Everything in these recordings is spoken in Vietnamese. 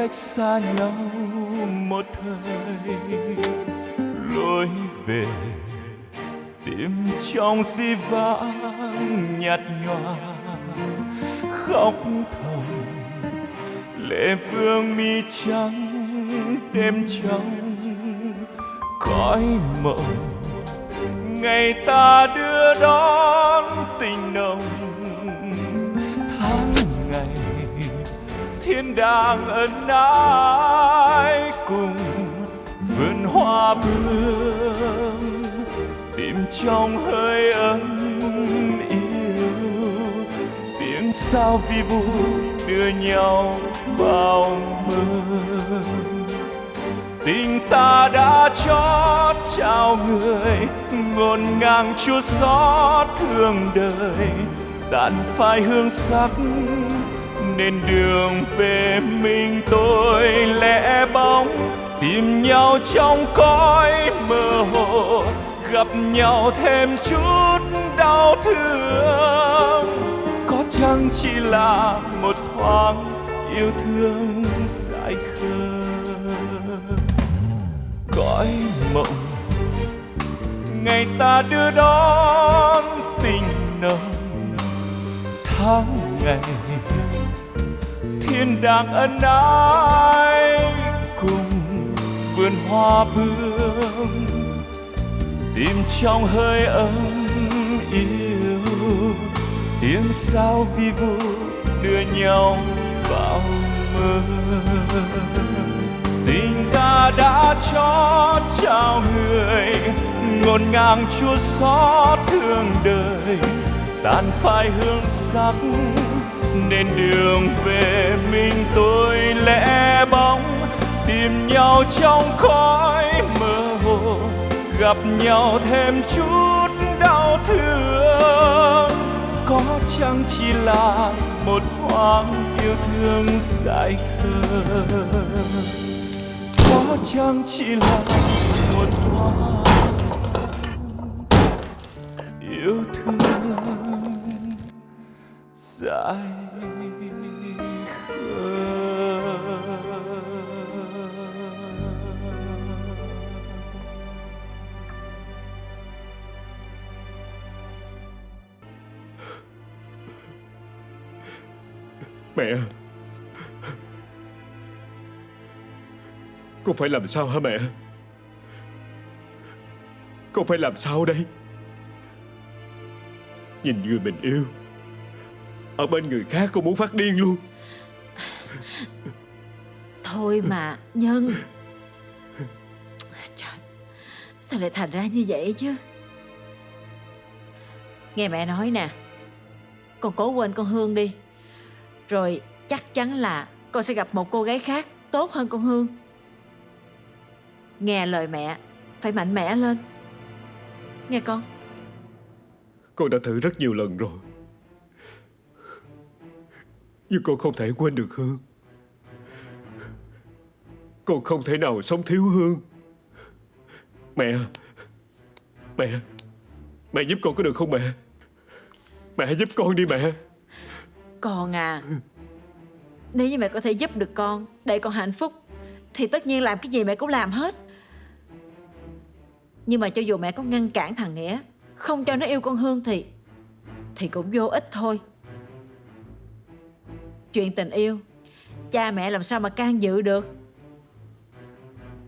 cách xa nhau một thời, lối về tìm trong di vãng nhạt nhòa, khóc thầm lệ vương mi trắng đêm trong cõi mộng ngày ta đưa đón đang ân ái cùng vườn hoa bướm tìm trong hơi ấm yêu. Tiếng sao vi vu đưa nhau bao mơ. Tình ta đã chót trao người, ngổn ngang chua xót thương đời. Tàn phai hương sắc nên đường về mình tôi lẽ bóng, tìm nhau trong cõi mơ hồ, gặp nhau thêm chút đau thương. Có chăng chỉ là một thoáng yêu thương dại khờ cõi mộng, ngày ta đưa đón tình nồng tháng ngày thiên đàng ân ái cùng vườn hoa bướm tìm trong hơi ấm yêu. Tiếng sao vi vu đưa nhau vào mơ. Tình ta đã cho trao người ngổn ngang chua xót thương đời. Tàn phai hương sắc nên đường về mình tôi lẽ bóng, tìm nhau trong khói mơ hồ, gặp nhau thêm chút đau thương. Có chăng chỉ là một thoáng yêu thương dại khờ? Có chăng chỉ là một thoáng yêu thương dại Mẹ. Con phải làm sao hả mẹ? Con phải làm sao đây? Nhìn người mình yêu. Ở bên người khác con muốn phát điên luôn. Thôi mà Nhân. Trời Sao lại thành ra như vậy chứ? Nghe mẹ nói nè Con cố quên con Hương đi. Rồi chắc chắn là Con sẽ gặp một cô gái khác Tốt hơn con Hương. Nghe lời mẹ Phải mạnh mẽ lên. Nghe con. Con đã thử rất nhiều lần rồi nhưng con không thể quên được Hương. Con không thể nào sống thiếu Hương. Mẹ Mẹ Mẹ giúp con có được không mẹ? Mẹ giúp con đi mẹ. Con à Nếu như mẹ có thể giúp được con, Để con hạnh phúc, Thì tất nhiên làm cái gì mẹ cũng làm hết. Nhưng mà cho dù mẹ có ngăn cản thằng Nghĩa, Không cho nó yêu con Hương thì Thì cũng vô ích thôi. Chuyện tình yêu. Cha mẹ làm sao mà can dự được?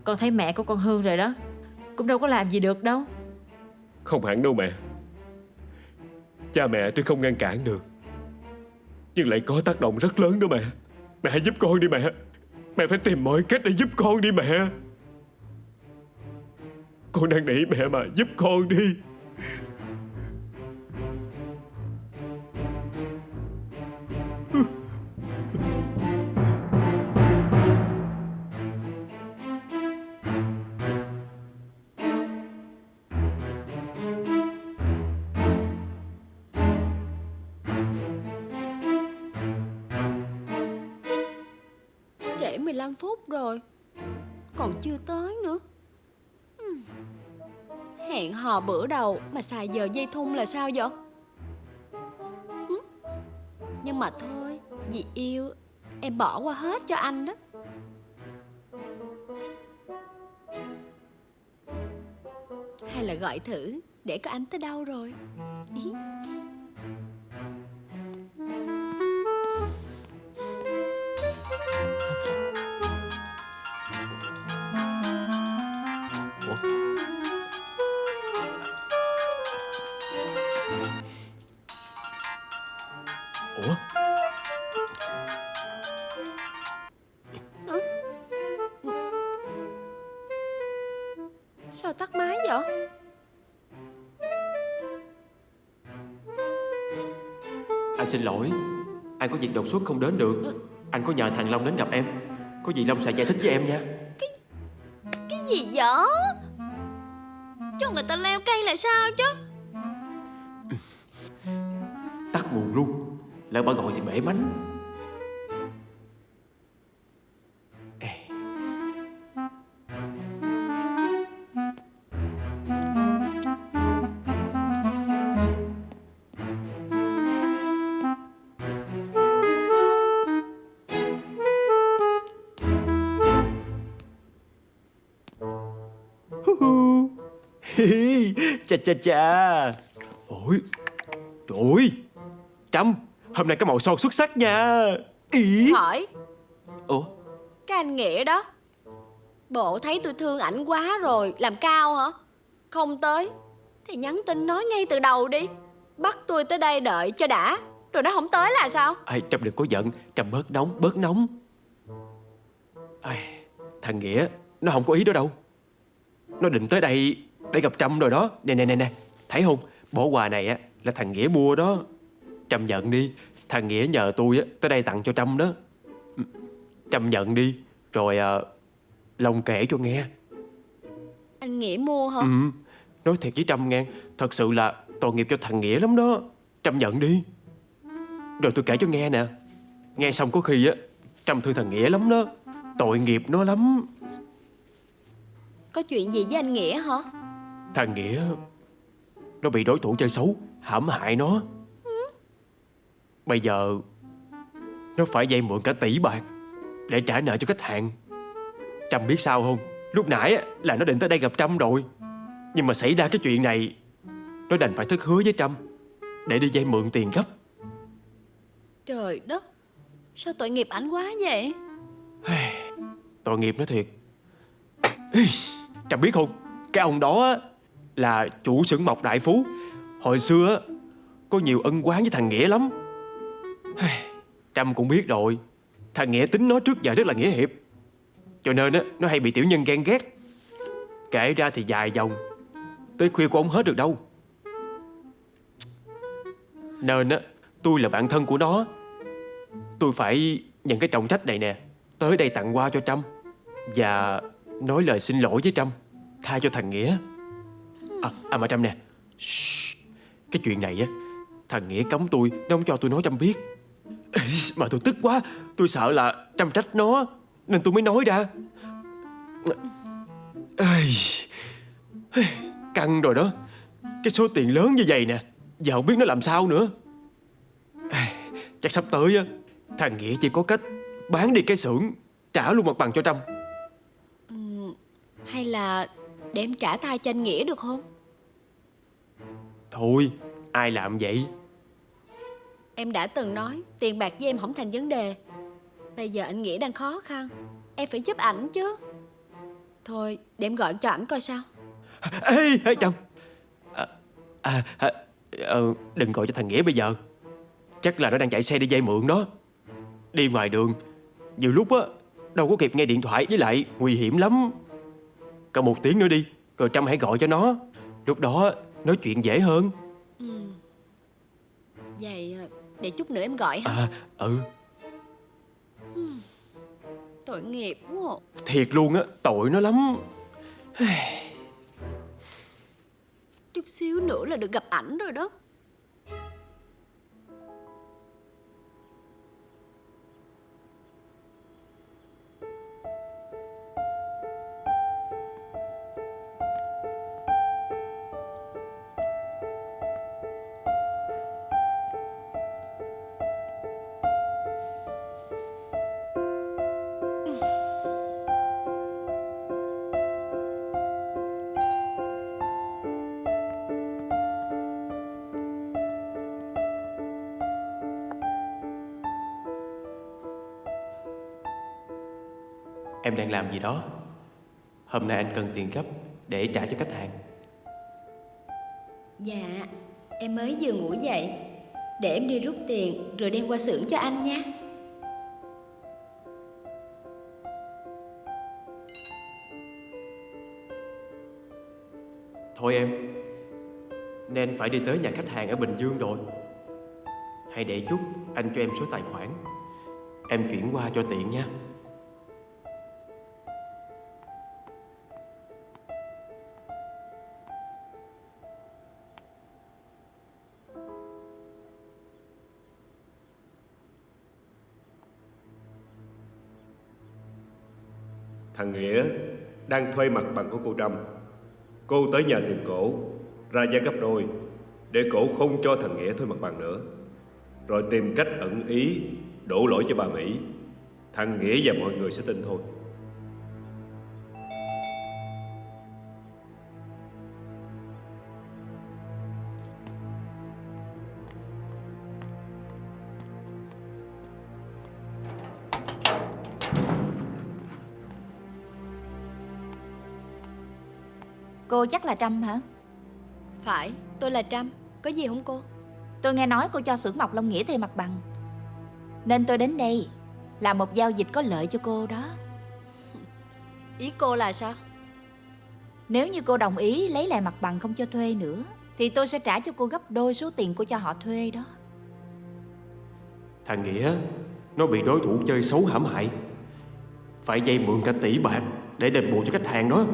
Con thấy mẹ của con Hương rồi đó. Cũng đâu có làm gì được đâu. Không hẳn đâu mẹ. Cha mẹ tôi không ngăn cản được, Nhưng lại có tác động rất lớn đó mẹ. Mẹ hãy giúp con đi mẹ. Mẹ phải tìm mọi cách để giúp con đi mẹ. Con đang nỉ mẹ mà giúp con đi. 15 phút rồi Còn chưa tới nữa Hẹn hò bữa đầu mà xài giờ dây thun là sao vậy? Nhưng mà thôi, vì yêu em bỏ qua hết cho anh đó. Hay là gọi thử để có anh tới đâu rồi? Ý. Sao tắt máy vậy? Anh xin lỗi Anh có việc đột xuất không đến được Anh có nhờ thằng Long đến gặp em Có gì Long sẽ giải thích với em nha Cái gì vậy? Cho người ta leo cây là sao chứ? Tắt nguồn luôn Lỡ bà gọi thì bể mánh Chà chà chà. Ôi Trời ơi Trâm Hôm nay cái màu son xuất sắc nha. Ý. Hỏi. Ủa? Cái anh Nghĩa đó. Bộ thấy tôi thương ảnh quá rồi Làm cao hả? Không tới. Thì nhắn tin nói ngay từ đầu đi. Bắt tôi tới đây đợi cho đã. Rồi nó không tới là sao? Ai, Trâm đừng có giận. Trâm bớt nóng bớt nóng. Ai, Thằng Nghĩa Nó không có ý đó đâu. Nó định tới đây Để gặp Trâm rồi đó. Nè nè nè nè. Thấy không? Bỏ quà này á Là thằng Nghĩa mua đó. Trâm nhận đi. Thằng Nghĩa nhờ tôi á Tới đây tặng cho Trâm đó. Trâm nhận đi. Rồi à, Long kể cho nghe. Anh Nghĩa mua hả? Ừ. Nói thiệt với Trâm nghe. Thật sự là tội nghiệp cho thằng Nghĩa lắm đó. Trâm nhận đi. Rồi tôi kể cho nghe nè. Nghe xong có khi á Trâm thương thằng Nghĩa lắm đó. Tội nghiệp nó lắm. Có chuyện gì với anh Nghĩa hả Thằng Nghĩa Nó bị đối thủ chơi xấu hãm hại nó. Bây giờ Nó phải vay mượn cả tỷ bạc Để trả nợ cho khách hàng. Trâm biết sao không? Lúc nãy là nó định tới đây gặp Trâm rồi. Nhưng mà xảy ra cái chuyện này Nó đành phải thất hứa với Trâm Để đi vay mượn tiền gấp. Trời đất! Sao tội nghiệp ảnh quá vậy? Tội nghiệp nó thiệt. Trâm biết không? Cái ông đó là chủ xưởng mộc đại phú. Hồi xưa Có nhiều ân oán với thằng Nghĩa lắm. Trâm cũng biết rồi Thằng Nghĩa tính nó trước giờ rất là nghĩa hiệp. Cho nên á Nó hay bị tiểu nhân ghen ghét. Kể ra thì dài dòng Tới khuya cũng không hết được đâu. Nên á Tôi là bạn thân của nó. Tôi phải nhận cái trọng trách này nè Tới đây tặng quà cho Trâm. Và nói lời xin lỗi với Trâm Tha cho thằng Nghĩa À, à mà Trâm nè. Shh. Cái chuyện này á Thằng Nghĩa cấm tôi Nó không cho tôi nói Trâm biết. Mà tôi tức quá. Tôi sợ là Trâm trách nó Nên tôi mới nói ra. Căng rồi đó. Cái số tiền lớn như vậy nè Giờ không biết nó làm sao nữa. Chắc sắp tới á Thằng Nghĩa chỉ có cách Bán đi cái xưởng Trả luôn mặt bằng cho Trâm. Hay là để em trả tay cho anh Nghĩa được không? Thôi Ai làm vậy? Em đã từng nói tiền bạc với em không thành vấn đề. Bây giờ anh Nghĩa đang khó khăn. Em phải giúp ảnh chứ. Thôi để em gọi cho ảnh coi sao. Ê, ê Trâm à, à, à, ờ, Đừng gọi cho thằng Nghĩa bây giờ. Chắc là nó đang chạy xe đi dây mượn đó. Đi ngoài đường Nhiều lúc á Đâu có kịp nghe điện thoại với lại Nguy hiểm lắm. Cỡ một tiếng nữa đi Rồi Trâm hãy gọi cho nó. Lúc đó nói chuyện dễ hơn. Vậy à, để chút nữa em gọi ha À ừ. Tội nghiệp quá à. Thiệt luôn á Tội nó lắm. Chút xíu nữa là được gặp ảnh rồi đó Em đang làm gì đó? Hôm nay anh cần tiền gấp Để trả cho khách hàng. Dạ, em mới vừa ngủ dậy. Để em đi rút tiền rồi đem qua xưởng cho anh nha. Thôi em Nên phải đi tới nhà khách hàng ở Bình Dương rồi. Hãy để chút Anh cho em số tài khoản. Em chuyển qua cho tiện nha đang thuê mặt bằng của cô Trâm. Cô tới nhà tìm cổ, ra giá gấp đôi, để cổ không cho thằng Nghĩa thuê mặt bằng nữa. Rồi tìm cách ẩn ý, đổ lỗi cho bà Mỹ. Thằng Nghĩa và mọi người sẽ tin thôi. Cô chắc là Trâm hả? Phải, tôi là Trâm. Có gì không cô? Tôi nghe nói cô cho xưởng mộc Long Nghĩa thuê mặt bằng Nên tôi đến đây Là một giao dịch có lợi cho cô đó Ý cô là sao? Nếu như cô đồng ý lấy lại mặt bằng không cho thuê nữa Thì tôi sẽ trả cho cô gấp đôi số tiền cô cho họ thuê đó Thằng Nghĩa Nó bị đối thủ chơi xấu hãm hại Phải dây mượn cả tỷ bạc Để đền bù cho khách hàng đó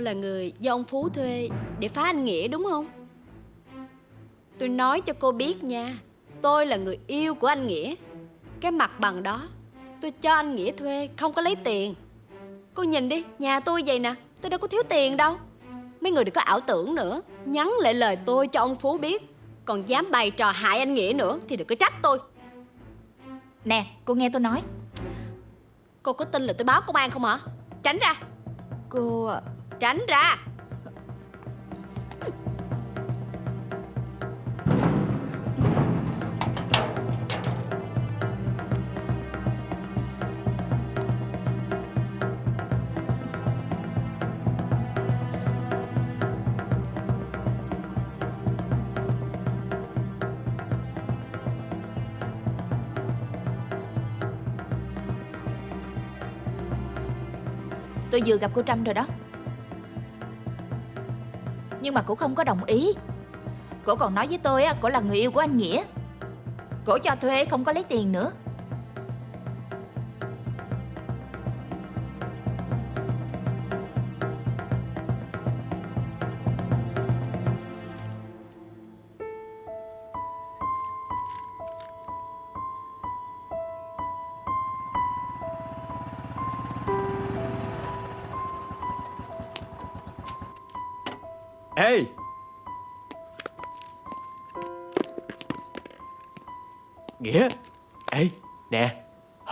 là người do ông Phú thuê để phá anh Nghĩa đúng không? Tôi nói cho cô biết nha Tôi là người yêu của anh Nghĩa. Cái mặt bằng đó Tôi cho anh Nghĩa thuê không có lấy tiền. Cô nhìn đi Nhà tôi vậy nè Tôi đâu có thiếu tiền đâu. Mấy người đừng có ảo tưởng nữa Nhắn lại lời tôi cho ông Phú biết. Còn dám bày trò hại anh Nghĩa nữa Thì đừng có trách tôi. Nè cô nghe tôi nói. Cô có tin là tôi báo công an không hả? Tránh ra. Cô Tránh ra. Tôi vừa gặp cô Trâm rồi đó. Nhưng mà cổ không có đồng ý. Cổ còn nói với tôi á, cổ là người yêu của anh Nghĩa. Cổ cho thuê không có lấy tiền nữa.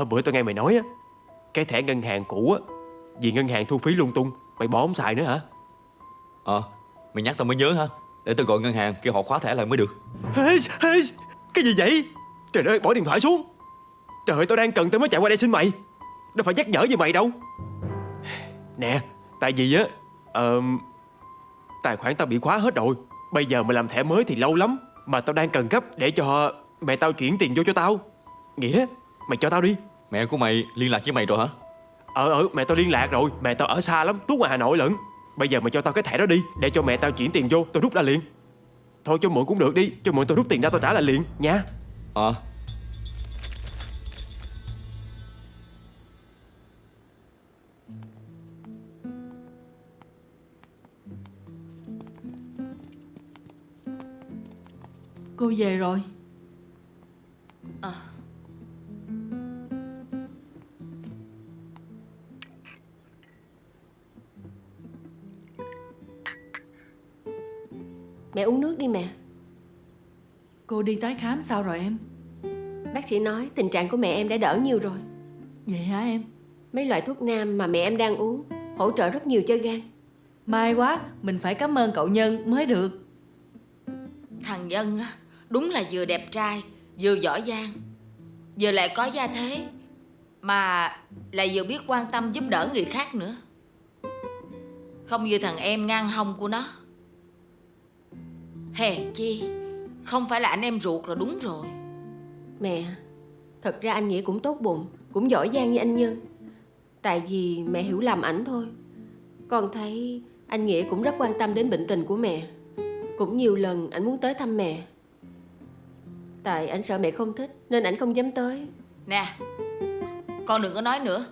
Hôm bữa tôi nghe mày nói á Cái thẻ ngân hàng cũ á Vì ngân hàng thu phí lung tung Mày bỏ không xài nữa hả? Ờ, mày nhắc tao mới nhớ hả? Để tao gọi ngân hàng kêu họ khóa thẻ lại mới được. Cái gì vậy? Trời ơi bỏ điện thoại xuống. Trời ơi tao đang cần tao mới chạy qua đây xin mày. Đâu phải nhắc nhở gì mày đâu. Nè Tại vì á ờ, Tài khoản tao bị khóa hết rồi. Bây giờ mày làm thẻ mới thì lâu lắm Mà tao đang cần gấp để cho mẹ tao chuyển tiền vô cho tao. Nghĩa Mày cho tao đi Mẹ của mày liên lạc với mày rồi hả? Ờ ờ mẹ tao liên lạc rồi. Mẹ tao ở xa lắm Tuốt ngoài Hà Nội lận. Bây giờ mày cho tao cái thẻ đó đi Để cho mẹ tao chuyển tiền vô Tao rút ra liền. Thôi cho mượn cũng được đi Cho mượn tao rút tiền ra tao trả lại liền nha. Ờ, Cô về rồi đi tái khám sao rồi em? Bác sĩ nói tình trạng của mẹ em đã đỡ nhiều rồi. Vậy hả em? Mấy loại thuốc nam mà mẹ em đang uống Hỗ trợ rất nhiều cho gan. May quá Mình phải cảm ơn cậu Nhân mới được. Thằng Nhân á, đúng là vừa đẹp trai Vừa giỏi giang Vừa lại có gia thế Mà lại vừa biết quan tâm giúp đỡ người khác nữa. Không như thằng em ngang hông của nó. Hèn chi Không phải là anh em ruột là đúng rồi. Mẹ Thật ra anh Nghĩa cũng tốt bụng Cũng giỏi giang như anh Nhân Tại vì mẹ hiểu lầm ảnh thôi. Con thấy anh Nghĩa cũng rất quan tâm đến bệnh tình của mẹ. Cũng nhiều lần anh muốn tới thăm mẹ. Tại anh sợ mẹ không thích Nên anh không dám tới. Nè Con đừng có nói nữa.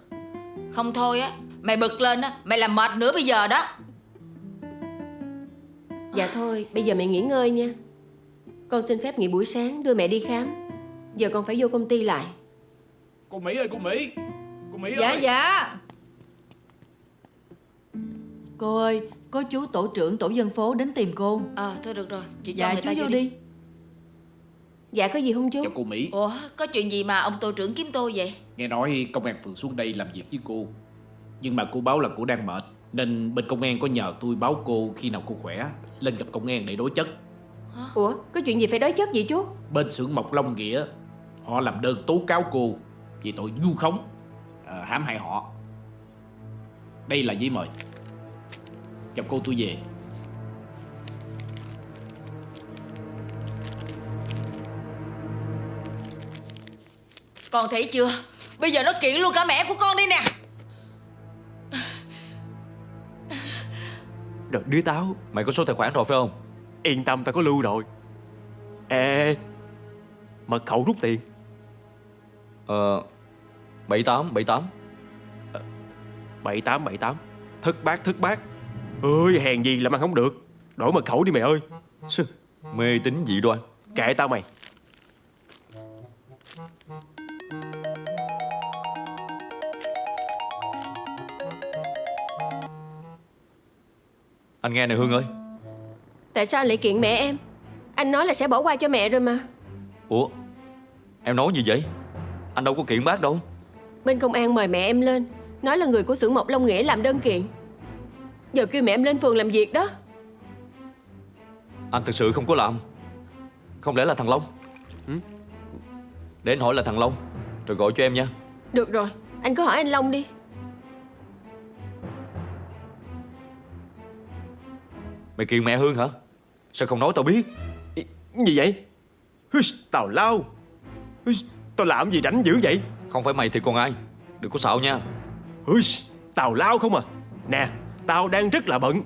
Không thôi á Mày bực lên á Mày làm mệt nữa bây giờ đó. Dạ thôi bây giờ mẹ nghỉ ngơi nha Con xin phép nghỉ buổi sáng đưa mẹ đi khám. Giờ con phải vô công ty lại. Cô Mỹ ơi cô Mỹ. Cô Mỹ Dạ ơi. dạ. Cô ơi, có chú tổ trưởng tổ dân phố đến tìm cô. Ờ thôi được rồi. Chị cho Dạ người chú ta vô vô đi. Dạ có gì không chú? Chào cô Mỹ. Ủa có chuyện gì mà ông tổ trưởng kiếm tôi vậy? Nghe nói công an phường xuống đây làm việc với cô. Nhưng mà cô báo là cô đang mệt Nên bên công an có nhờ tôi báo cô khi nào cô khỏe Lên gặp công an để đối chất Ủa có chuyện gì phải đối chất vậy chú? Bên xưởng Mộc Long Nghĩa Họ làm đơn tố cáo cô Vì tội vu khống à, Hãm hại họ. Đây là giấy mời. Chào cô tôi về. Con thấy chưa? Bây giờ nó kiện luôn cả mẹ của con đi nè. Rồi đứa táo Mày có số tài khoản rồi phải không Yên tâm tao có lưu rồi. Ê Mật khẩu rút tiền. Ờ 78 78 7878 Thất bát thất bát. Ơi hèn gì làm ăn không được. Đổi mật khẩu đi mày ơi. Sư, Mê tín dị đoan. Kệ tao mày. Anh nghe này Hương ơi Tại sao anh lại kiện mẹ em? Anh nói là sẽ bỏ qua cho mẹ rồi mà. Ủa Em nói gì vậy? Anh đâu có kiện bác đâu. Bên công an mời mẹ em lên Nói là người của xưởng Mộc Long Nghĩa làm đơn kiện. Giờ kêu mẹ em lên phường làm việc đó. Anh thực sự không có làm. Không lẽ là thằng Long? Để anh hỏi là thằng Long Rồi gọi cho em nha. Được rồi Anh cứ hỏi anh Long đi. Mày kiện mẹ Hương hả Sao không nói tao biết? Ý, Gì vậy? Tào lao. Tao làm gì rảnh dữ vậy? Không phải mày thì còn ai. Đừng có xạo nha. Tào lao không à. Nè Tao đang rất là bận.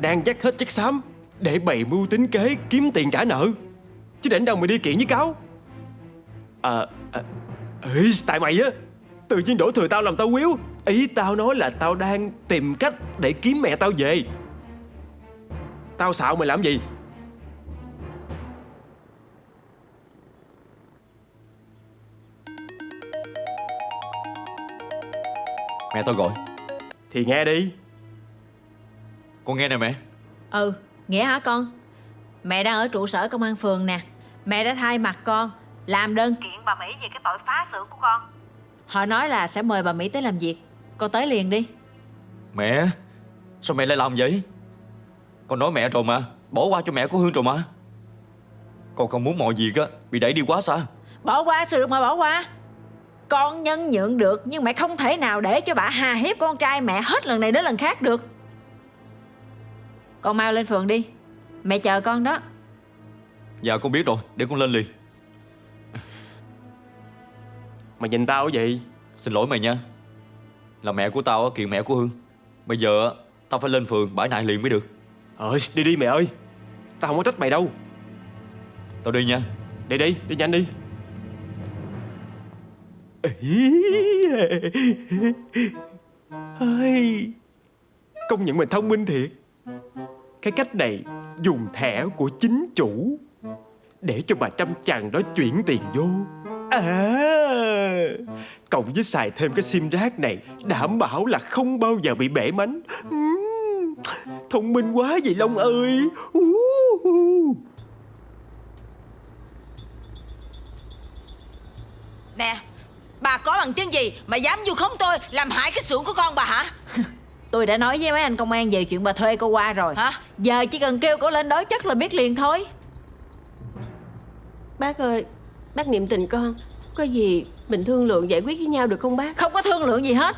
Đang dắt hết chất xám Để bày mưu tính kế kiếm tiền trả nợ. Chứ rảnh đâu mà đi kiện với cáo? À, à Tại mày á Tự nhiên đổ thừa tao làm tao quýu. Ý tao nói là tao đang tìm cách Để kiếm mẹ tao về Tao xạo mày làm gì? Mẹ tao gọi. Thì nghe đi. Con nghe nè mẹ. Ừ Nghĩa hả con? Mẹ đang ở trụ sở công an phường nè. Mẹ đã thay mặt con Làm đơn. Kiện bà Mỹ về cái tội phá xưởng của con. Họ nói là sẽ mời bà Mỹ tới làm việc. Con tới liền đi. Mẹ Sao mẹ lại làm vậy Con nói mẹ rồi mà. Bỏ qua cho mẹ của Hương rồi mà. Con không muốn mọi việc á Bị đẩy đi quá xa. Bỏ qua sự được mà bỏ qua? Con nhân nhượng được Nhưng mẹ không thể nào để cho bà hà hiếp con trai mẹ Hết lần này đến lần khác được. Con mau lên phường đi. Mẹ chờ con đó. Dạ con biết rồi. Để con lên liền. Mày nhìn tao cái gì? Xin lỗi mày nha. Là mẹ của tao á, kiện mẹ của Hương. Bây giờ á, tao phải lên phường bãi nại liền mới được Ờ đi đi mẹ ơi. Tao không có trách mày đâu. Tao đi nha. Đi đi đi nhanh đi. Công nhận mình thông minh thiệt. Cái cách này dùng thẻ của chính chủ Để cho bà Trăm chàng đó chuyển tiền vô. À. Cộng với xài thêm cái sim rác này Đảm bảo là không bao giờ bị bể mánh. Ừm, Thông minh quá vậy Long ơi. Nè Bà có bằng chứng gì mà dám vu khống tôi Làm hại cái xưởng của con bà hả? Tôi đã nói với mấy anh công an về chuyện bà thuê cô qua rồi. Hả? Giờ chỉ cần kêu cô lên đối chất là biết liền thôi. Bác ơi Bác niệm tình con Có gì mình thương lượng giải quyết với nhau được không bác? Không có thương lượng gì hết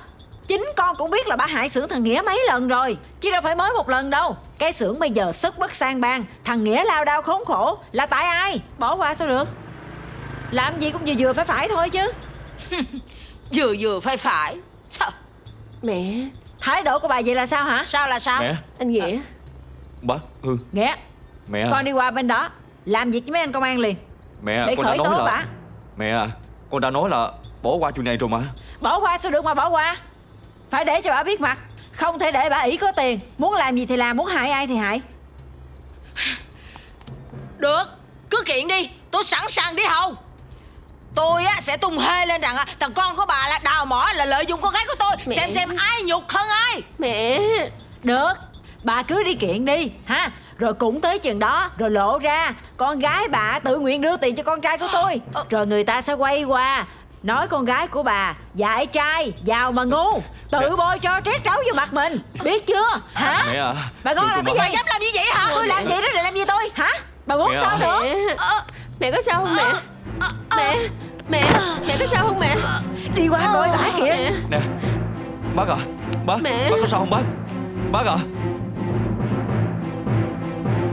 Chính con cũng biết là bà hại xưởng thằng Nghĩa mấy lần rồi Chứ đâu phải mới một lần đâu. Cái xưởng bây giờ sức bất sang bang Thằng Nghĩa lao đao khốn khổ. Là tại ai? Bỏ qua sao được? Làm gì cũng vừa vừa phải phải thôi chứ. Vừa vừa phải phải. Sao? Mẹ Thái độ của bà vậy là sao hả? Sao là sao? Mẹ. Anh Nghĩa. Bác Hương Nghĩa Mẹ Con đi qua bên đó. Làm việc với mấy anh công an liền. Mẹ Để con đã khởi nói tố là bà. Mẹ à Con đã nói là bỏ qua chuyện này rồi mà. Bỏ qua sao được mà bỏ qua Phải để cho bà biết mặt. Không thể để bà ỷ có tiền. Muốn làm gì thì làm Muốn hại ai thì hại. Được Cứ kiện đi. Tôi sẵn sàng đi hầu. Tôi á sẽ tung hê lên rằng á, thằng con của bà là đào mỏ là lợi dụng con gái của tôi. Mẹ. Xem xem ai nhục hơn ai. Mẹ. Được Bà cứ đi kiện đi ha. Rồi cũng tới chừng đó Rồi lộ ra Con gái bà tự nguyện đưa tiền cho con trai của tôi. Rồi người ta sẽ quay qua Nói con gái của bà Dạy trai Giàu mà ngu Tự bôi cho trét trấu vô mặt mình. Biết chưa? Hả? Mẹ à Bà con làm cái gì? Dám làm như vậy hả? Tôi làm gì đó để làm gì tôi? Hả? Bà muốn Mẹ sao nữa? Mẹ Mẹ có sao không mẹ? Mẹ Mẹ Mẹ có sao không mẹ? Đi qua coi bả kìa. Mẹ. Nè Bác à Bác Mẹ. Bác có sao không bác? Bác à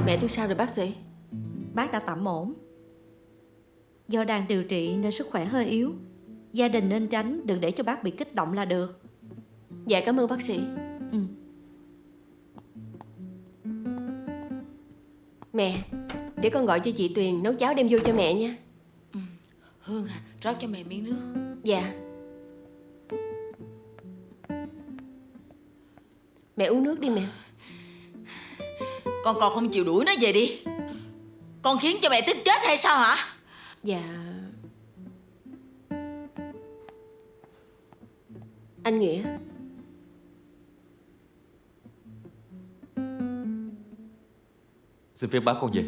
Mẹ tôi sao rồi bác sĩ? Bác đã tạm ổn. Do đang điều trị nên sức khỏe hơi yếu. Gia đình nên tránh đừng để cho bác bị kích động là được. Dạ cảm ơn bác sĩ. Ừ. Mẹ Để con gọi cho chị Tuyền nấu cháo đem vô cho mẹ nha. Hương à rót cho mẹ miếng nước. Dạ. Mẹ uống nước đi mẹ. Con còn không chịu đuổi nó về đi. Con khiến cho mẹ tức chết hay sao hả? Dạ Anh Nghĩa. Xin phép bác con về.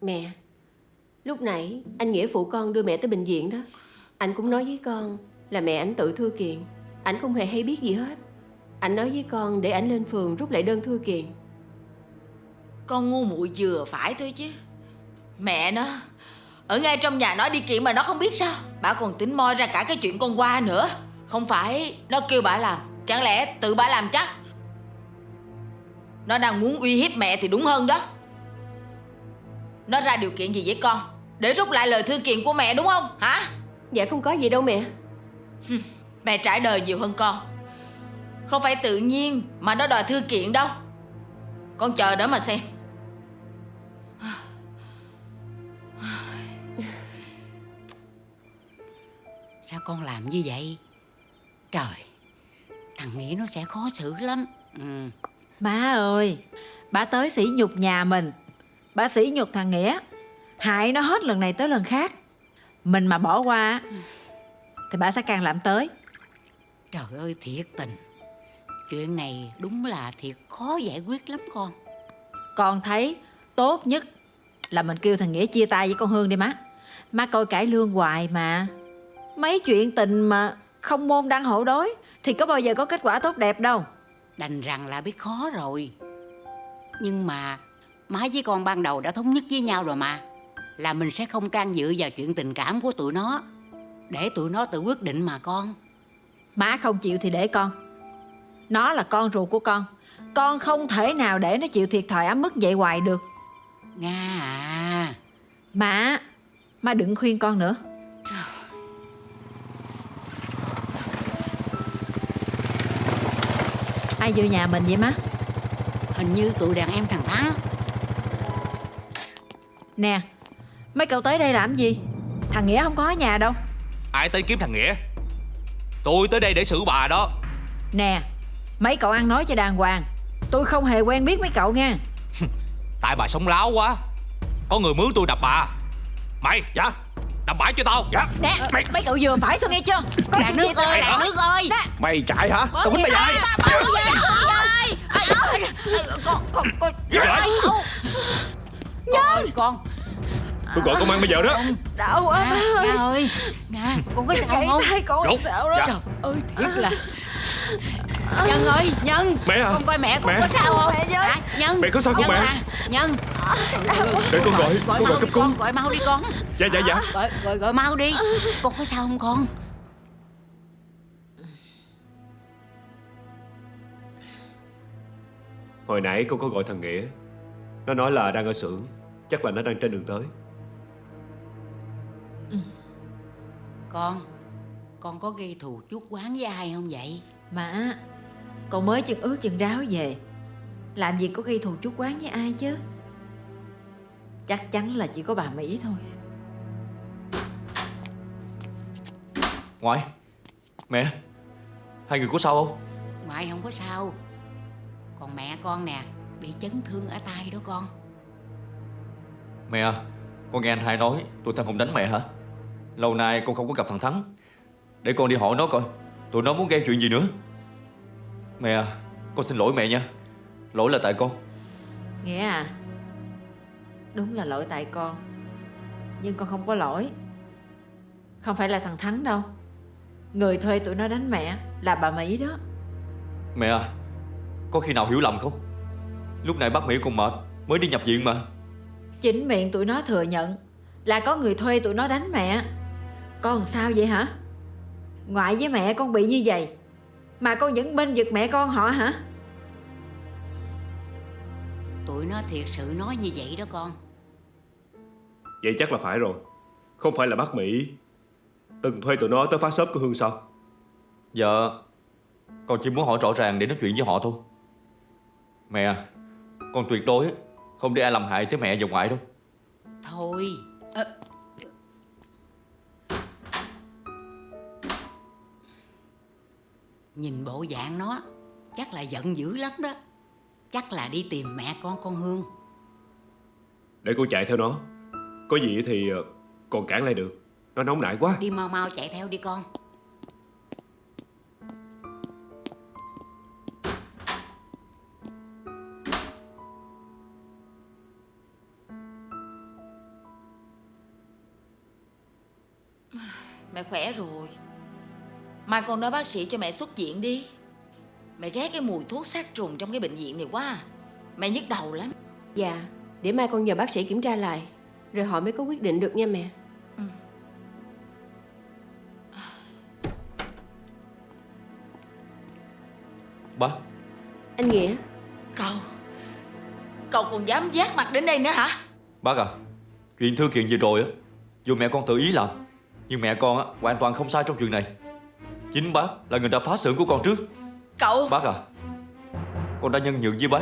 Mẹ Lúc nãy anh Nghĩa phụ con đưa mẹ tới bệnh viện đó. Anh cũng nói với con Là mẹ ảnh tự thư kiện. Ảnh không hề hay biết gì hết. Anh nói với con để ảnh lên phường rút lại đơn thư kiện Con ngu muội vừa phải thôi chứ. Mẹ nó Ở ngay trong nhà nó đi kiện mà nó không biết sao. Bà còn tính moi ra cả cái chuyện con qua nữa. Không phải nó kêu bà làm. Chẳng lẽ tự bà làm chắc? Nó đang muốn uy hiếp mẹ thì đúng hơn đó. Nó ra điều kiện gì với con? Để rút lại lời thư kiện của mẹ đúng không? Hả? Dạ không có gì đâu mẹ. Mẹ trải đời nhiều hơn con. Không phải tự nhiên mà nó đòi thư kiện đâu. Con chờ đó mà xem Sao con làm như vậy? Trời, thằng Nghĩa nó sẽ khó xử lắm. Ừ. Má ơi Bà tới sỉ nhục nhà mình Bà sỉ nhục thằng Nghĩa Hại nó hết lần này tới lần khác Mình mà bỏ qua Thì bà sẽ càng làm tới Trời ơi, thiệt tình. Chuyện này đúng là thiệt khó giải quyết lắm con. Con thấy tốt nhất Là mình kêu thằng Nghĩa chia tay với con Hương đi má Má coi cải lương hoài mà Mấy chuyện tình mà Không môn đăng hộ đối Thì có bao giờ có kết quả tốt đẹp đâu Đành rằng là biết khó rồi. Nhưng mà má với con ban đầu đã thống nhất với nhau rồi mà. Là mình sẽ không can dự vào chuyện tình cảm của tụi nó. Để tụi nó tự quyết định mà con. Má không chịu thì để con Nó là con ruột của con Con không thể nào để nó chịu thiệt thòi ấm mức vậy hoài được Nga à. Má Má đừng khuyên con nữa Ai vô nhà mình vậy má? Hình như tụi đàn em thằng Thắng. Nè Mấy cậu tới đây làm gì? Thằng Nghĩa không có ở nhà đâu. Ai tới kiếm thằng Nghĩa? Tôi tới đây để xử bà đó. Nè Mấy cậu ăn nói cho đàng hoàng. Tôi không hề quen biết mấy cậu nha. Tại bà sống láo quá. Có người mướn tôi đập bà. Mày Dạ Đập bãi cho tao. Dạ. Nè mấy cậu vừa phải thôi nghe chưa? Có chuyện nước ơi, làng nước ơi. Mày chạy hả? Tao quýnh mày dạy Ơi, con. Tôi gọi công an bây giờ đó. Đau quá. Nga, ơi Nga ơi. Nga, con có sao không? tay con sao đó Trời ơi, thiệt là Nhân ơi Nhân. Mẹ à? Con coi mẹ con Mẹ. có sao không? Mẹ với. Hả? Nhân. Mẹ có sao không Nhân mẹ? à, Nhân. Để con gọi Gọi Con mau gọi cấp đi cứu. con Gọi mau đi con. Dạ dạ dạ. Gọi gọi gọi mau đi. Con có sao không con? Hồi nãy con có gọi thằng Nghĩa. Nó nói là đang ở xưởng. Chắc là nó đang trên đường tới. Con Con có gây thù chuốc quán với ai không vậy? Má Con mới chân ướt chân ráo về. Làm gì có gây thù chút quán với ai chứ? Chắc chắn là chỉ có bà Mỹ thôi. Ngoại Mẹ Hai người có sao không? Ngoại không có sao. Còn mẹ con nè Bị chấn thương ở tay đó con. Mẹ à Con nghe anh hai nói Tụi thằng Hùng đánh mẹ hả? Lâu nay con không có gặp thằng Thắng. Để con đi hỏi nó coi Tụi nó muốn gây chuyện gì nữa Mẹ à Con xin lỗi mẹ nha. Lỗi là tại con. Nghĩa à Đúng là lỗi tại con. Nhưng con không có lỗi. Không phải là thằng Thắng đâu. Người thuê tụi nó đánh mẹ Là bà Mỹ đó. Mẹ à Có khi nào hiểu lầm không? Lúc này bác Mỹ còn mệt Mới đi nhập viện mà. Chính miệng tụi nó thừa nhận Là có người thuê tụi nó đánh mẹ. Con sao vậy hả? Ngoại với mẹ con bị như vậy Mà con vẫn bên giật mẹ con họ hả? Tụi nó thiệt sự nói như vậy đó con. Vậy chắc là phải rồi. Không phải là bác Mỹ. Từng thuê tụi nó tới phá shop của Hương sao? Dạ Con chỉ muốn hỏi rõ ràng để nói chuyện với họ thôi. Mẹ à Con tuyệt đối Không để ai làm hại tới mẹ và ngoại đâu. Thôi. Ờ, Nhìn bộ dạng nó Chắc là giận dữ lắm đó. Chắc là đi tìm mẹ con con Hương. Để con chạy theo nó. Có gì thì ờ, còn cản lại được. Nó nóng nảy quá. Đi mau mau chạy theo đi con. Mẹ khỏe rồi Mai con nói bác sĩ cho mẹ xuất viện đi. Mẹ ghét cái mùi thuốc sát trùng trong cái bệnh viện này quá à. Mẹ nhức đầu lắm. Dạ Để mai con nhờ bác sĩ kiểm tra lại Rồi họ mới có quyết định được nha mẹ. Bác Anh Nghĩa. Cậu Cậu còn dám giác mặt đến đây nữa hả? Bác à Chuyện thư kiện vừa rồi á Dù mẹ con tự ý làm Nhưng mẹ con á hoàn toàn không sai trong chuyện này Chính bác là người đã phá xưởng của con trước. Cậu. Bác à Con đã nhân nhượng với bác.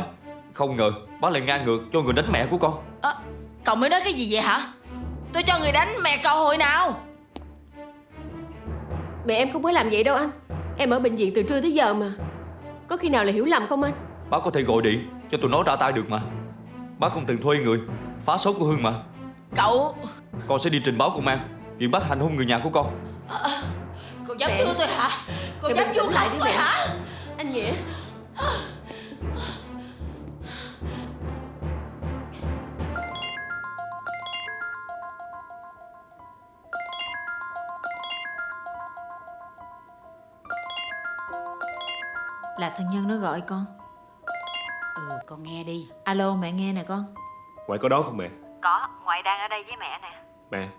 Không ngờ bác lại ngang ngược cho người đánh mẹ của con. Ờ, Cậu mới nói cái gì vậy hả? Tôi cho người đánh mẹ cậu hồi nào? Mẹ em không có làm vậy đâu anh. Em ở bệnh viện từ trưa tới giờ mà. Có khi nào là hiểu lầm không anh? Bác có thể gọi điện cho tụi nó ra tay được mà. Bác không từng thuê người Phá số của Hương mà. Cậu. Con sẽ đi trình báo công an Chuyện bác hành hung người nhà của con Cậu dám thưa tôi hả? Mẹ dám vu lại tôi mẹ. hả? Anh Nghĩa. Là thân nhân nó gọi con. Ừ con nghe đi. Alo mẹ nghe nè con. Ngoại có đó không mẹ? Có ngoại đang ở đây với mẹ nè. Mẹ.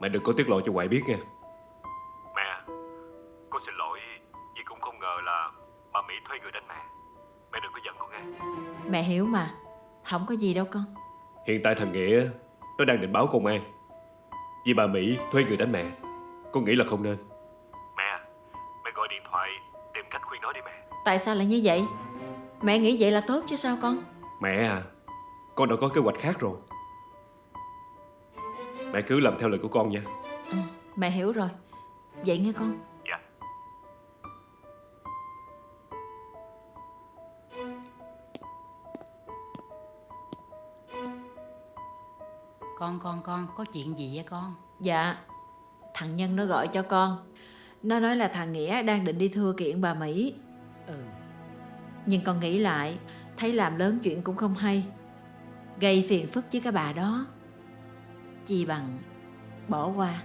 Mẹ đừng có tiết lộ cho ngoại biết nha Mẹ hiểu mà. Không có gì đâu con. Hiện tại thằng Nghĩa Nó đang định báo công an. Vì bà Mỹ thuê người đánh mẹ Con nghĩ là không nên? Mẹ Mẹ gọi điện thoại Tìm cách khuyên nó đi mẹ. Tại sao lại như vậy? Mẹ nghĩ vậy là tốt chứ sao con? Mẹ à Con đã có kế hoạch khác rồi. Mẹ cứ làm theo lời của con nha. Ừ, Mẹ hiểu rồi. Vậy nghe con Con con con có chuyện gì vậy con? Dạ Thằng Nhân nó gọi cho con. Nó nói là thằng Nghĩa đang định đi thưa kiện bà Mỹ. Ừ. Nhưng con nghĩ lại Thấy làm lớn chuyện cũng không hay. Gây phiền phức với cái bà đó. Chi bằng Bỏ qua.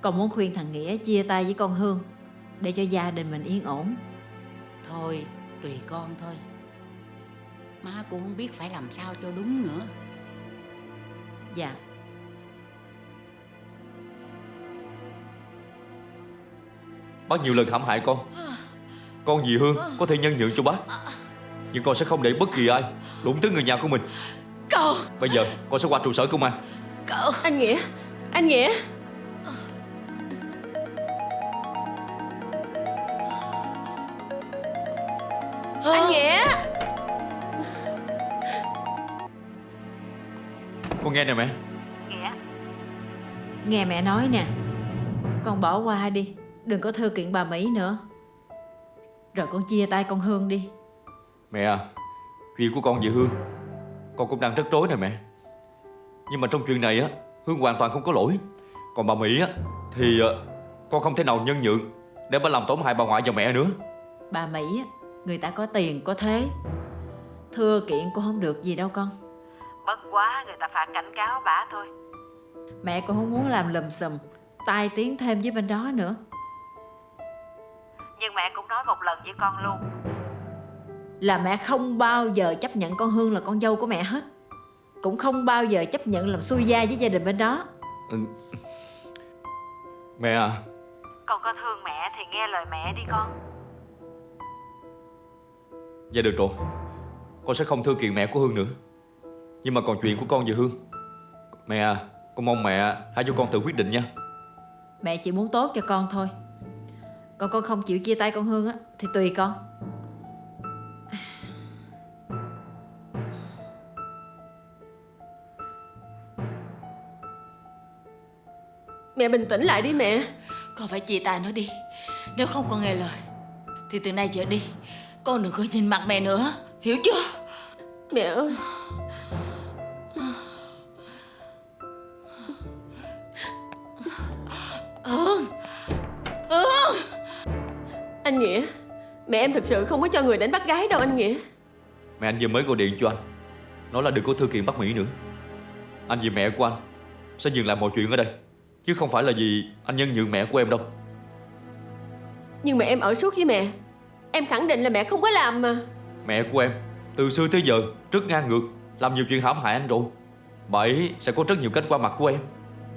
Con muốn khuyên thằng Nghĩa chia tay với con Hương để cho gia đình mình yên ổn. Thôi, tùy con thôi. Má cũng không biết phải làm sao cho đúng nữa. Dạ. Bác nhiều lần hãm hại con. Con vì Hương? Có thể nhân nhượng cho bác. Nhưng con sẽ không để bất kỳ ai Đụng tới người nhà của mình. Cậu Bây giờ con sẽ qua trụ sở công an. Cậu Anh Nghĩa. Anh Nghĩa nghe nè mẹ. Nghe mẹ nói nè. Con bỏ qua đi Đừng có thư kiện bà Mỹ nữa. Rồi con chia tay con Hương đi. Mẹ à Chuyện của con về Hương Con cũng đang rất rối nè mẹ. Nhưng mà trong chuyện này á Hương hoàn toàn không có lỗi. Còn bà Mỹ á Thì ờ, con không thể nào nhân nhượng Để bà làm tổn hại bà ngoại và mẹ nữa. Bà Mỹ á, Người ta có tiền có thế. Thưa kiện cũng không được gì đâu con Bất quá người ta phạt cảnh cáo bà thôi. Mẹ cũng không muốn làm lùm xùm Tai tiếng thêm với bên đó nữa. Nhưng mẹ cũng nói một lần với con luôn. Là mẹ không bao giờ chấp nhận con Hương là con dâu của mẹ hết. Cũng không bao giờ chấp nhận làm xui gia với gia đình bên đó. Ừ. Mẹ à. Con có thương mẹ thì nghe lời mẹ đi con. Dạ được rồi. Con sẽ không thư kiện mẹ của Hương nữa Nhưng mà còn chuyện của con về Hương. Mẹ à Con mong mẹ hãy cho con tự quyết định nha. Mẹ chỉ muốn tốt cho con thôi. Còn con không chịu chia tay con Hương á Thì tùy con. Mẹ bình tĩnh lại đi mẹ. Con phải chia tay nó đi. Nếu không con nghe lời Thì từ nay trở đi Con đừng có nhìn mặt mẹ nữa. Hiểu chưa? Mẹ ơi Hương Hương Anh Nghĩa Mẹ em thực sự không có cho người đánh bắt gái đâu anh Nghĩa. Mẹ anh vừa mới gọi điện cho anh. Nói là đừng có thư kiện bắt Mỹ nữa. Anh vì mẹ của anh Sẽ dừng lại mọi chuyện ở đây Chứ không phải là vì anh nhân nhượng mẹ của em đâu. Nhưng mà em ở suốt với mẹ. Em khẳng định là mẹ không có làm mà. Mẹ của em Từ xưa tới giờ rất ngang ngược Làm nhiều chuyện hãm hại anh rồi. Bà ấy sẽ có rất nhiều cách qua mặt của em.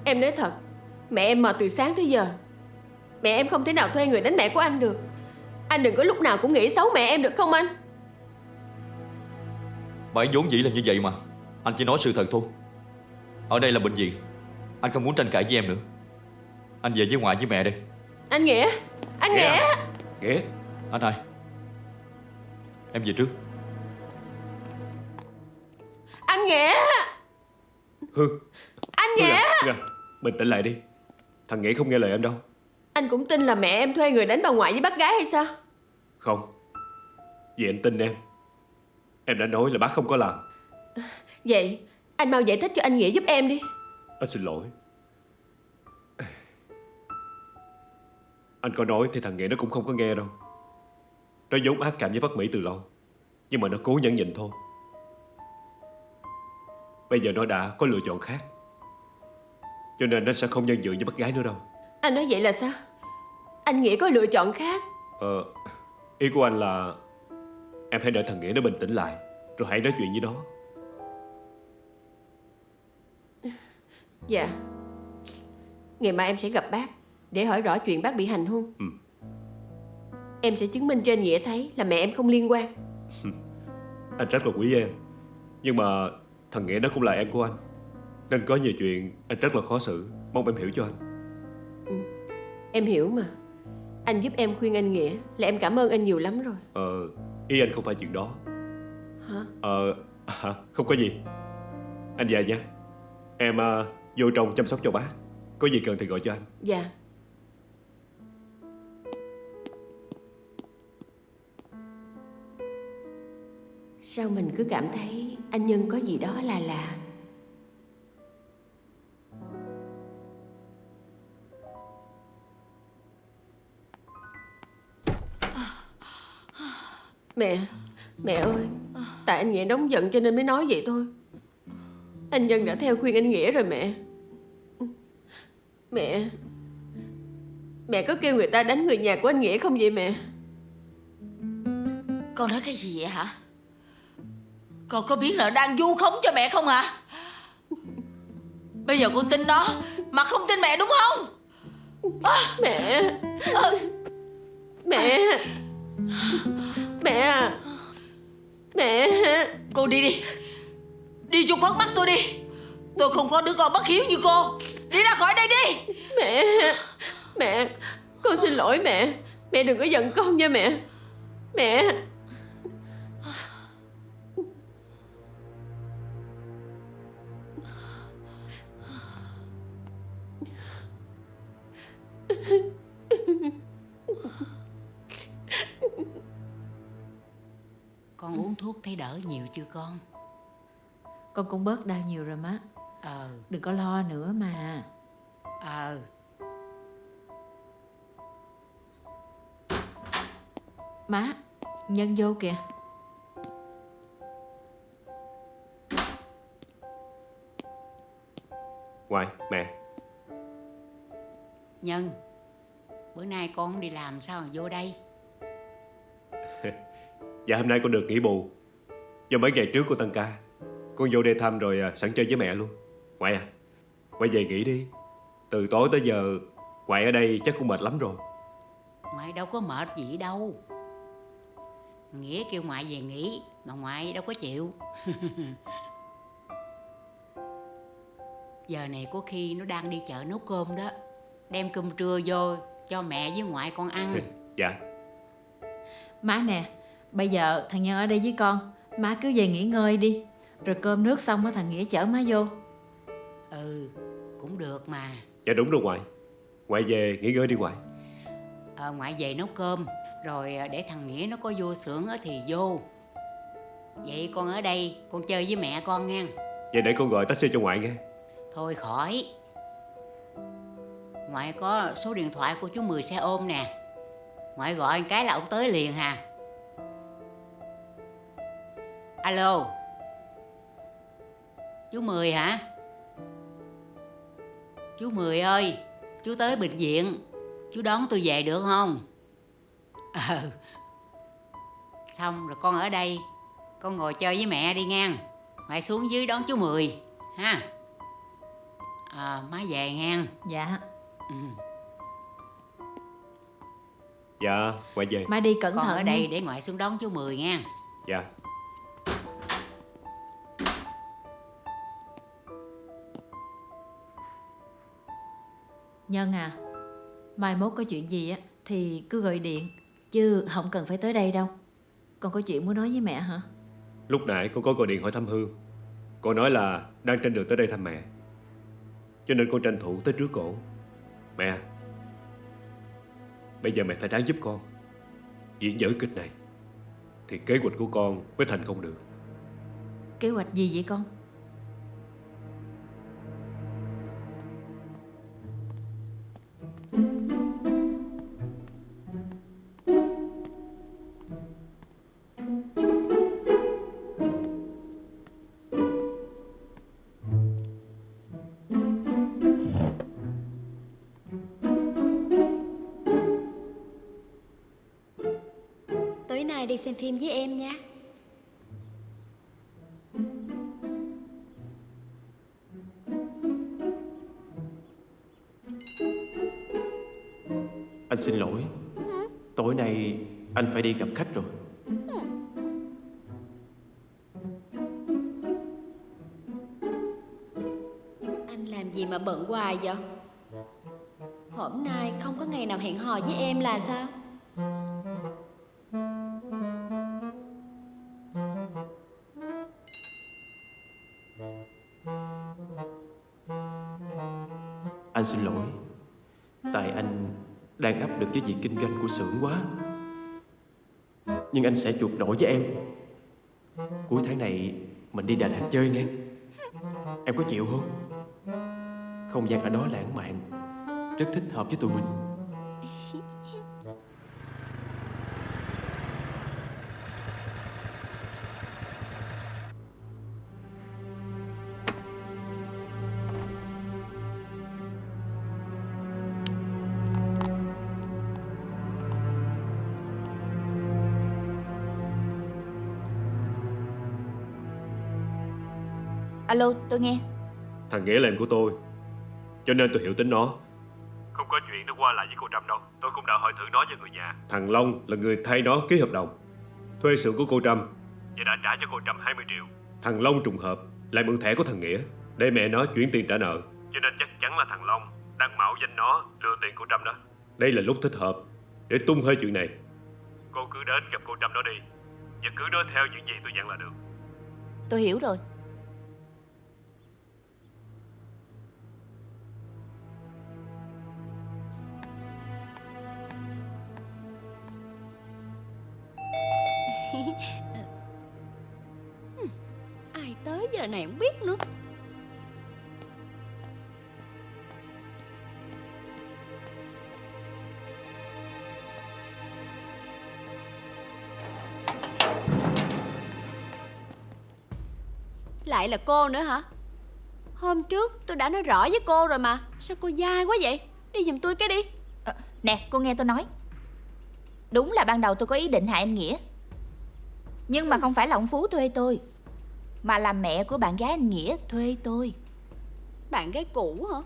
Em nói thật Mẹ em mệt từ sáng tới giờ. Mẹ em không thể nào thuê người đánh mẹ của anh được. Anh đừng có lúc nào cũng nghĩ xấu mẹ em được không anh? Bà ấy vốn dĩ là như vậy mà. Anh chỉ nói sự thật thôi. Ở đây là bệnh viện. Anh không muốn tranh cãi với em nữa. Anh về với ngoại với mẹ đây Anh Nghĩa. Anh Nghĩa Nghĩa. Anh hai. Em về trước. Anh Nghĩa. Hương Anh Hương Nghĩa à, Hương à, Bình tĩnh lại đi Thằng Nghĩa không nghe lời em đâu. Anh cũng tin là mẹ em thuê người đánh bà ngoại với bác gái hay sao? Không. Vì anh tin em. Em đã nói là bác không có làm. Vậy anh mau giải thích cho anh Nghĩa giúp em đi. Anh xin lỗi. Anh có nói thì thằng Nghĩa nó cũng không có nghe đâu. Nó vốn ác cảm với bác Mỹ từ lâu. Nhưng mà nó cố nhẫn nhịn thôi. Bây giờ nó đã có lựa chọn khác Cho nên nó sẽ không nhân nhượng với bác gái nữa đâu. Anh nói vậy là sao? Anh Nghĩa có lựa chọn khác. Ờ Ý của anh là Em hãy đợi thằng Nghĩa nó bình tĩnh lại Rồi hãy nói chuyện với nó. Dạ. Ngày mai em sẽ gặp bác Để hỏi rõ chuyện bác bị hành hung. Ừ. Em sẽ chứng minh cho anh Nghĩa thấy Là mẹ em không liên quan. Anh rất là quý em Nhưng mà thằng Nghĩa nó cũng là em của anh Nên có nhiều chuyện anh rất là khó xử. Mong em hiểu cho anh. Em hiểu mà. Anh giúp em khuyên anh Nghĩa Là em cảm ơn anh nhiều lắm rồi. Ờ Ý anh không phải chuyện đó. Hả? Ờ hả, Không có gì. Anh về nha. Em ờ, vô trong chăm sóc cho bác. Có gì cần thì gọi cho anh. Dạ. Sao mình cứ cảm thấy anh Nhân có gì đó là lạ Mẹ, mẹ ơi Tại anh Nghĩa nóng giận cho nên mới nói vậy thôi. Anh Nhân đã theo khuyên anh Nghĩa rồi mẹ. Mẹ Mẹ có kêu người ta đánh người nhà của anh Nghĩa không vậy mẹ? Con nói cái gì vậy hả? Con có biết là đang vu khống cho mẹ không hả Bây giờ con tin nó Mà không tin mẹ đúng không? À, Mẹ à, Mẹ Mẹ Mẹ. Cô đi đi. Đi cho khuất mắt tôi đi. Tôi không có đứa con bất hiếu như cô. Đi ra khỏi đây đi. Mẹ. Mẹ. Con xin lỗi mẹ. Mẹ đừng có giận con nha mẹ. Mẹ uống thuốc thấy đỡ nhiều chưa con? Con cũng bớt đau nhiều rồi má. Ờ. Đừng có lo nữa mà. Ờ. Má Nhân vô kìa. Ngoại, mẹ. Nhân Bữa nay con không đi làm sao mà vô đây Dạ hôm nay con được nghỉ bù. Do mấy ngày trước con tăng ca Con vô đây thăm rồi à, sẵn chơi với mẹ luôn. Ngoại à? Quay về nghỉ đi. Từ tối tới giờ Ngoại ở đây chắc cũng mệt lắm rồi. Ngoại đâu có mệt gì đâu. Nghĩa kêu ngoại về nghỉ Mà ngoại đâu có chịu. Giờ này có khi nó đang đi chợ nấu cơm đó. Đem cơm trưa vô cho mẹ với ngoại con ăn. Dạ. Má nè Bây giờ thằng Nhân ở đây với con. Má cứ về nghỉ ngơi đi. Rồi cơm nước xong á thằng Nghĩa chở má vô. Ừ cũng được mà. Dạ đúng rồi ngoại Ngoại về nghỉ ngơi đi ngoại ờ, Ngoại về nấu cơm. Rồi à, để thằng Nghĩa nó có vô xưởng á thì vô. Vậy con ở đây con chơi với mẹ con nha. Vậy để con gọi taxi cho ngoại nghe. Thôi khỏi. Ngoại có số điện thoại của chú Mười xe ôm nè. Ngoại gọi một cái là ông tới liền hà Alo. Chú Mười hả? Chú Mười ơi Chú tới bệnh viện. Chú đón tôi về được không? Ờ. Xong rồi con ở đây. Con ngồi chơi với mẹ đi nha Ngoại xuống dưới đón chú Mười Ha? À, má về nha Dạ. Ừ. Dạ ngoại về. Má đi cẩn con thận ở đây để ngoại xuống đón chú Mười nha. Dạ Nhân à Mai mốt có chuyện gì á Thì cứ gọi điện Chứ không cần phải tới đây đâu. Con có chuyện muốn nói với mẹ hả? Lúc nãy con có gọi điện hỏi thăm Hương. Cô nói là đang trên đường tới đây thăm mẹ. Cho nên con tranh thủ tới trước cổ. Mẹ Bây giờ mẹ phải ráng giúp con. Diễn dở kịch này Thì kế hoạch của con mới thành công được. Kế hoạch gì vậy con nay đi xem phim với em nha. Anh xin lỗi. Tối nay anh phải đi gặp khách rồi. Anh làm gì mà bận hoài vậy? Hôm nay không có ngày nào hẹn hò với em là sao Anh xin lỗi. Tại anh đang áp lực cái việc kinh doanh của xưởng quá. Nhưng anh sẽ chuộc lỗi với em. Cuối tháng này mình đi Đà Lạt chơi nghe. Em có chịu không? Không gian ở đó lãng mạn. Rất thích hợp với tụi mình. Alo tôi nghe. Thằng Nghĩa là em của tôi Cho nên tôi hiểu tính nó. Không có chuyện nó qua lại với cô Trâm đâu. Tôi cũng đã hỏi thử nó và người nhà. Thằng Long là người thay nó ký hợp đồng. Thuê xưởng của cô Trâm. Và đã trả cho cô Trâm 20 triệu. Thằng Long trùng hợp lại mượn thẻ của thằng Nghĩa Để mẹ nó chuyển tiền trả nợ. Cho nên chắc chắn là thằng Long đang mạo danh nó lừa tiền cô Trâm đó. Đây là lúc thích hợp để tung hơi chuyện này. Cô cứ đến gặp cô Trâm đó đi. Và cứ nói theo những gì tôi dặn là được. Tôi hiểu rồi Ai tới giờ này không biết nữa. Lại là cô nữa hả? Hôm trước tôi đã nói rõ với cô rồi mà. Sao cô dai quá vậy? Đi giùm tôi cái đi. À, Nè cô nghe tôi nói. Đúng là ban đầu tôi có ý định hại anh Nghĩa. Nhưng mà không phải là ông Phú thuê tôi Mà là mẹ của bạn gái anh Nghĩa thuê tôi. Bạn gái cũ hả.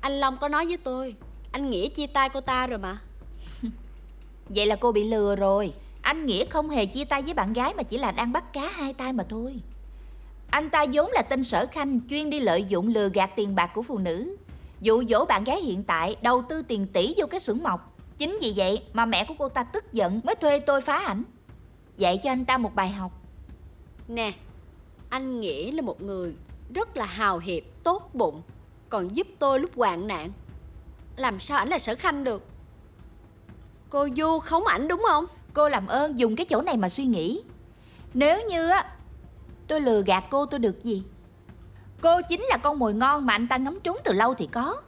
Anh Long có nói với tôi Anh Nghĩa chia tay cô ta rồi mà. Vậy là cô bị lừa rồi. Anh Nghĩa không hề chia tay với bạn gái Mà chỉ là đang bắt cá hai tay mà thôi. Anh ta vốn là tên sở khanh Chuyên đi lợi dụng lừa gạt tiền bạc của phụ nữ. Dụ dỗ bạn gái hiện tại Đầu tư tiền tỷ vô cái xưởng mộc Chính vì vậy mà mẹ của cô ta tức giận Mới thuê tôi phá ảnh. Dạy cho anh ta một bài học. Nè Anh Nghĩa là một người Rất là hào hiệp, tốt bụng Còn giúp tôi lúc hoạn nạn. Làm sao ảnh là sở khanh được? Cô Du khống ảnh đúng không? Cô làm ơn dùng cái chỗ này mà suy nghĩ. Nếu như á Tôi lừa gạt cô tôi được gì? Cô chính là con mồi ngon mà anh ta ngắm trúng từ lâu thì có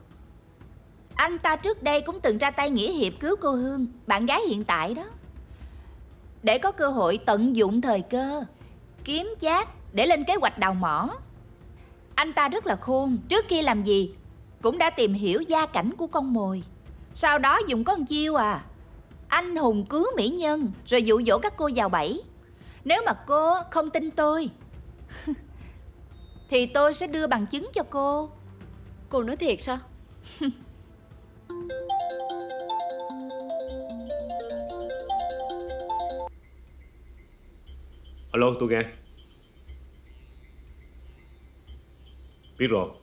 Anh ta trước đây cũng từng ra tay nghĩa hiệp cứu cô Hương Bạn gái hiện tại đó. Để có cơ hội tận dụng thời cơ Kiếm chác để lên kế hoạch đào mỏ. Anh ta rất là khôn Trước khi làm gì Cũng đã tìm hiểu gia cảnh của con mồi. Sau đó dùng con chiêu à anh hùng cứu mỹ nhân rồi dụ dỗ các cô vào bẫy nếu mà cô không tin tôi thì tôi sẽ đưa bằng chứng cho cô. Cô nói thiệt sao Alo tôi nghe. Biết rồi.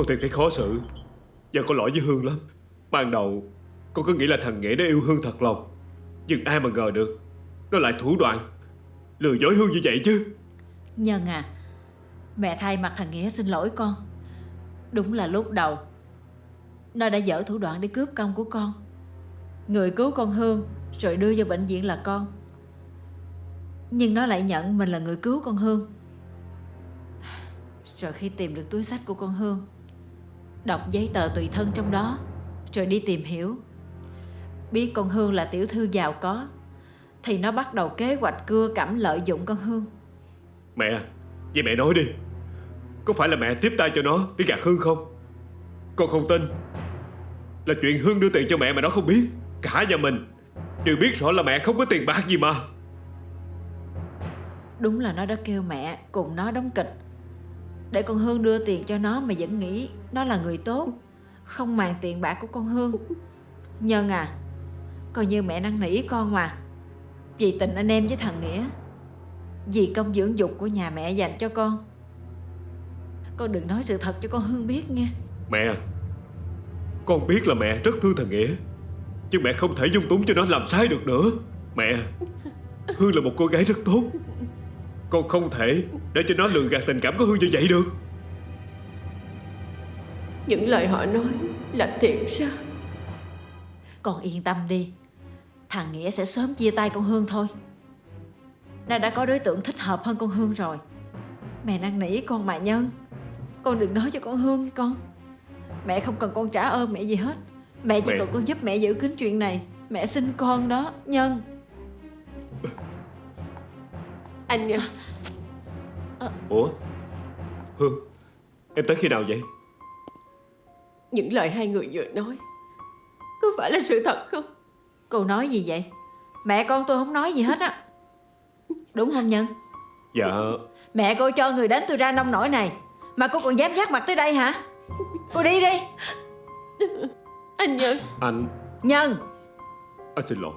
Con thiệt thấy khó xử Và có lỗi với Hương lắm. Ban đầu, con cứ nghĩ là thằng Nghĩa nó yêu Hương thật lòng. Nhưng ai mà ngờ được, Nó lại thủ đoạn Lừa dối Hương như vậy chứ. Nhân à Mẹ thay mặt thằng Nghĩa xin lỗi con. Đúng là lúc đầu, Nó đã dở thủ đoạn để cướp công của con. Người cứu con Hương Rồi đưa vào bệnh viện là con. Nhưng nó lại nhận mình là người cứu con Hương. Rồi khi tìm được túi sách của con Hương Đọc giấy tờ tùy thân trong đó Rồi đi tìm hiểu. Biết con Hương là tiểu thư giàu có Thì nó bắt đầu kế hoạch cưa cẩm lợi dụng con Hương. Mẹ Vậy mẹ nói đi. Có phải là mẹ tiếp tay cho nó để gạt Hương không? Con không tin. Là chuyện Hương đưa tiền cho mẹ mà nó không biết. Cả nhà mình Đều biết rõ là mẹ không có tiền bạc gì mà. Đúng là nó đã kêu mẹ cùng nó đóng kịch để con Hương đưa tiền cho nó mà vẫn nghĩ nó là người tốt. Không màng tiền bạc của con Hương. Nhân à Coi như mẹ năn nỉ con mà. Vì tình anh em với thằng Nghĩa, Vì công dưỡng dục của nhà mẹ dành cho con. Con đừng nói sự thật cho con Hương biết nha. Mẹ à, Con biết là mẹ rất thương thằng Nghĩa Nhưng mẹ không thể dung túng cho nó làm sai được nữa. Mẹ à, Hương là một cô gái rất tốt. Con không thể để cho nó lừa gạt tình cảm của Hương như vậy được. Những lời họ nói là thiệt sao? Con yên tâm đi. Thằng Nghĩa sẽ sớm chia tay con Hương thôi. Nó đã có đối tượng thích hợp hơn con Hương rồi. Mẹ năn nỉ con mà nhân. Con đừng nói cho con Hương con. Mẹ không cần con trả ơn mẹ gì hết. Mẹ chỉ Mẹ- cần con giúp mẹ giữ kín chuyện này. Mẹ xin con đó Nhân Anh Nhân Ủa? Hương Em tới khi nào vậy? Những lời hai người vừa nói Có phải là sự thật không? Cô nói gì vậy? Mẹ con tôi không nói gì hết á. Đúng không Nhân? Dạ. Mẹ cô cho người đánh tôi ra nông nổi này. Mà cô còn dám giác mặt tới đây hả? Cô đi đi. Anh Nhân. Anh. Nhân. Anh xin lỗi.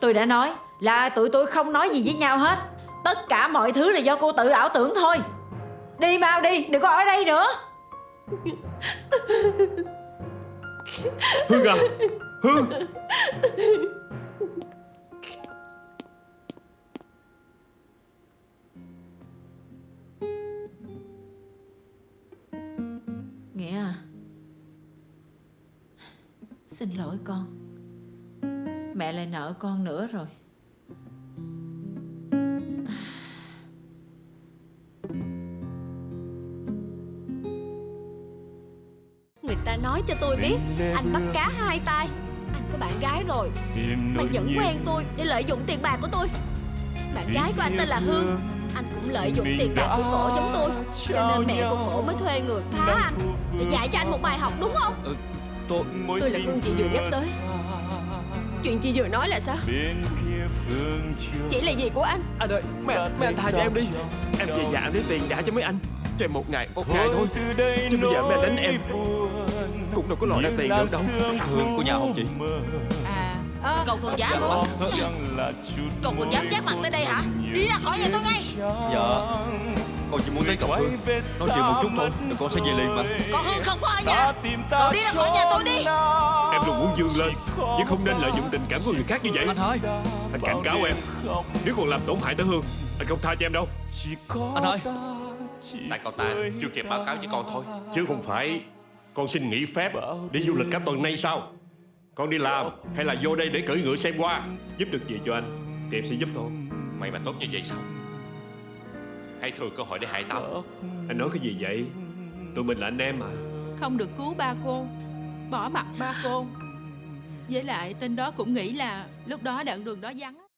Tôi đã nói là tụi tôi không nói gì với nhau hết. Tất cả mọi thứ là do cô tự ảo tưởng thôi. Đi mau đi Đừng có ở đây nữa. Hương à Hương. Nghĩa à Xin lỗi con. Mẹ lại nợ con nữa rồi ta nói cho tôi biết. Anh bắt cá hai tay. Anh có bạn gái rồi. Mà vẫn quen tôi để lợi dụng tiền bạc của tôi. Bạn gái của anh tên là Hương. Anh cũng lợi dụng tiền bạc của cổ giống tôi. Cho nên mẹ của cổ mới thuê người phá anh. Để dạy cho anh một bài học đúng không? Tôi Tôi là Hương chị vừa nhắc tới. Chuyện chị vừa nói là sao? Chị là gì của anh? Anh ơi mấy, anh- mấy anh tha cho em đi. Em về nhà em lấy tiền trả cho mấy anh. Cho em một ngày một ngày thôi. Chứ bây giờ anh đánh em Cũng đâu có lòi ra tiền được đâu. Hương của nhà không chị? À Cậu còn dám Cậu còn dám giác mặt tới đây hả? Đi ra khỏi nhà tôi ngay. Dạ. Con chỉ muốn tới cậu Hương. Nói chuyện một chút thôi Rồi con sẽ về liền mà. Còn Hương không? Có ở nhà. Cậu đi ra khỏi nhà tôi đi. Em luôn muốn dương lên Nhưng không nên lợi dụng tình cảm của người khác như vậy. Anh hai. Anh cảnh cáo em Nếu còn làm tổn hại tới Hương Anh không tha cho em đâu. Anh hai. Tại cậu ta chưa kịp báo cáo với con thôi. Chứ không phải Con xin nghỉ phép Đi du lịch cả tuần nay sao Con đi làm hay là vô đây để cưỡi ngựa xem qua Giúp được gì cho anh Thì em sẽ giúp thôi. Mày mà tốt như vậy sao? Hay thừa cơ hội để hại tao. Anh nói cái gì vậy? Tụi mình là anh em mà. Không được cứu ba cô. Bỏ mặt ba cô. Với lại tên đó cũng nghĩ là Lúc đó đoạn đường đó vắng